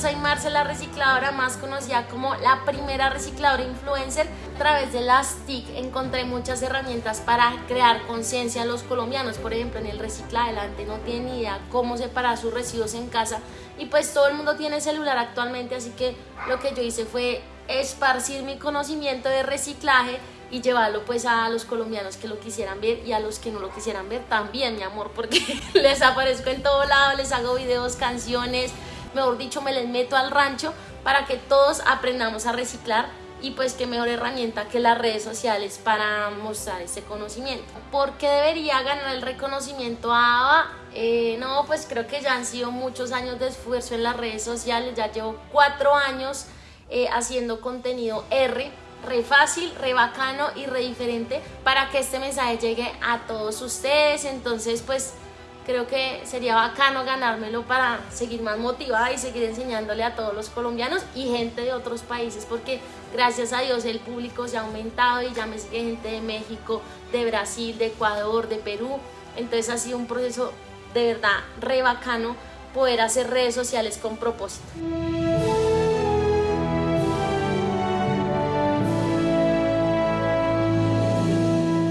Soy Marcela Recicladora, más conocida como la primera recicladora influencer. A través de las TIC encontré muchas herramientas para crear conciencia a los colombianos. Por ejemplo, en el reciclaje, la gente no tiene ni idea cómo separar sus residuos en casa. Y pues todo el mundo tiene celular actualmente, así que lo que yo hice fue esparcir mi conocimiento de reciclaje y llevarlo pues a los colombianos que lo quisieran ver y a los que no lo quisieran ver también, mi amor, porque les aparezco en todo lado, les hago videos, canciones, mejor dicho, me les meto al rancho para que todos aprendamos a reciclar y pues qué mejor herramienta que las redes sociales para mostrar ese conocimiento. ¿Por qué debería ganar el reconocimiento a ABA? Eh, no, pues creo que ya han sido muchos años de esfuerzo en las redes sociales, ya llevo cuatro años eh, haciendo contenido R, re fácil, re bacano y re diferente para que este mensaje llegue a todos ustedes, entonces pues creo que sería bacano ganármelo para seguir más motivada y seguir enseñándole a todos los colombianos y gente de otros países porque gracias a Dios el público se ha aumentado y ya me sigue gente de México, de Brasil, de Ecuador, de Perú entonces ha sido un proceso de verdad re bacano poder hacer redes sociales con propósito.